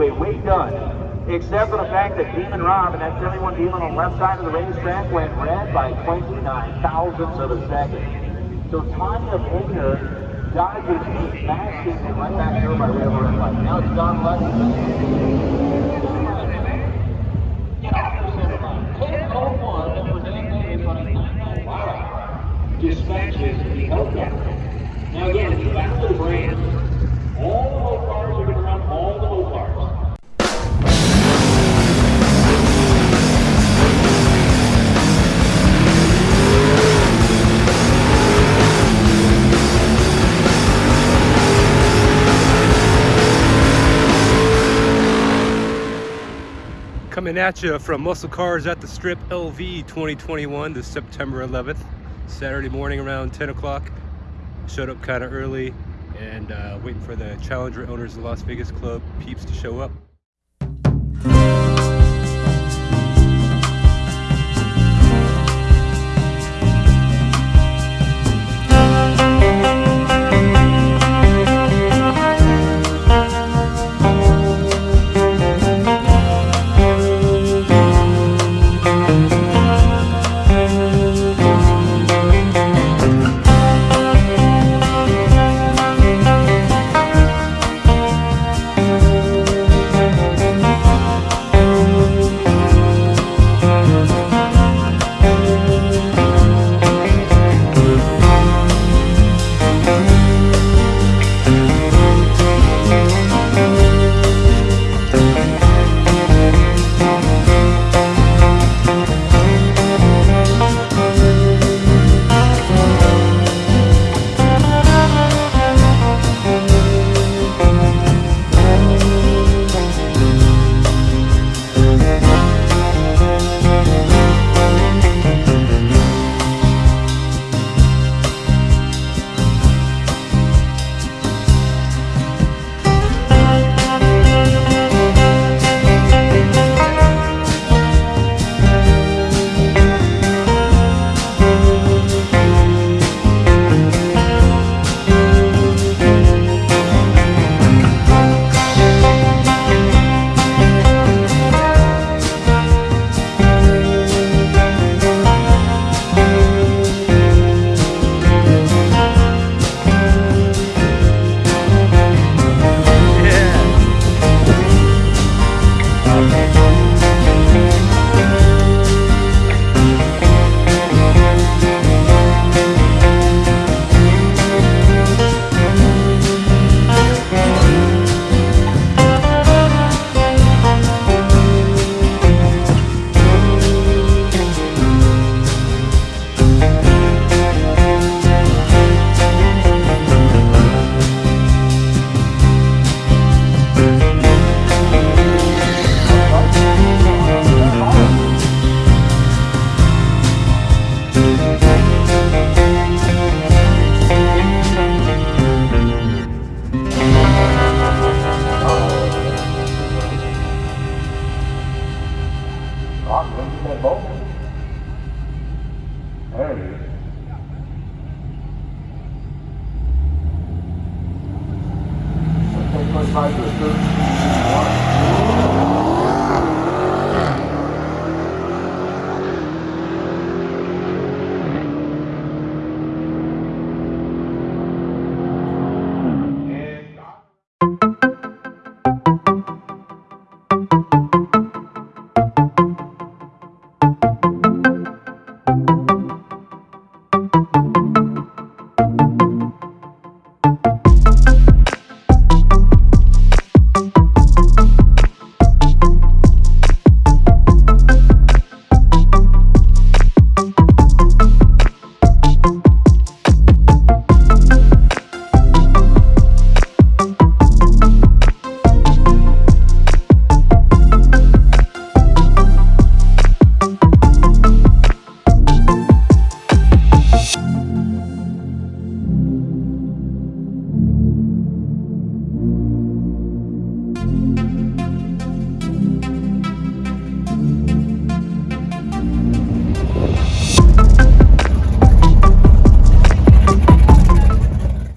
way, way, done. Except for the fact that Demon Rob and that 71 Demon on the left side of the racetrack went red by 29 thousandths of a second. So Tanya Baker dodges me, smashing it right back here by way of a red light. Now it's Don Lutz. dispatches the. Now again, it's back to the brand. All Coming at you from Muscle Cars at the Strip LV 2021 this September 11th, Saturday morning around 10 o'clock. Showed up kind of early and uh, waiting for the Challenger owners of Las Vegas Club peeps to show up. Okay, 25 to the third.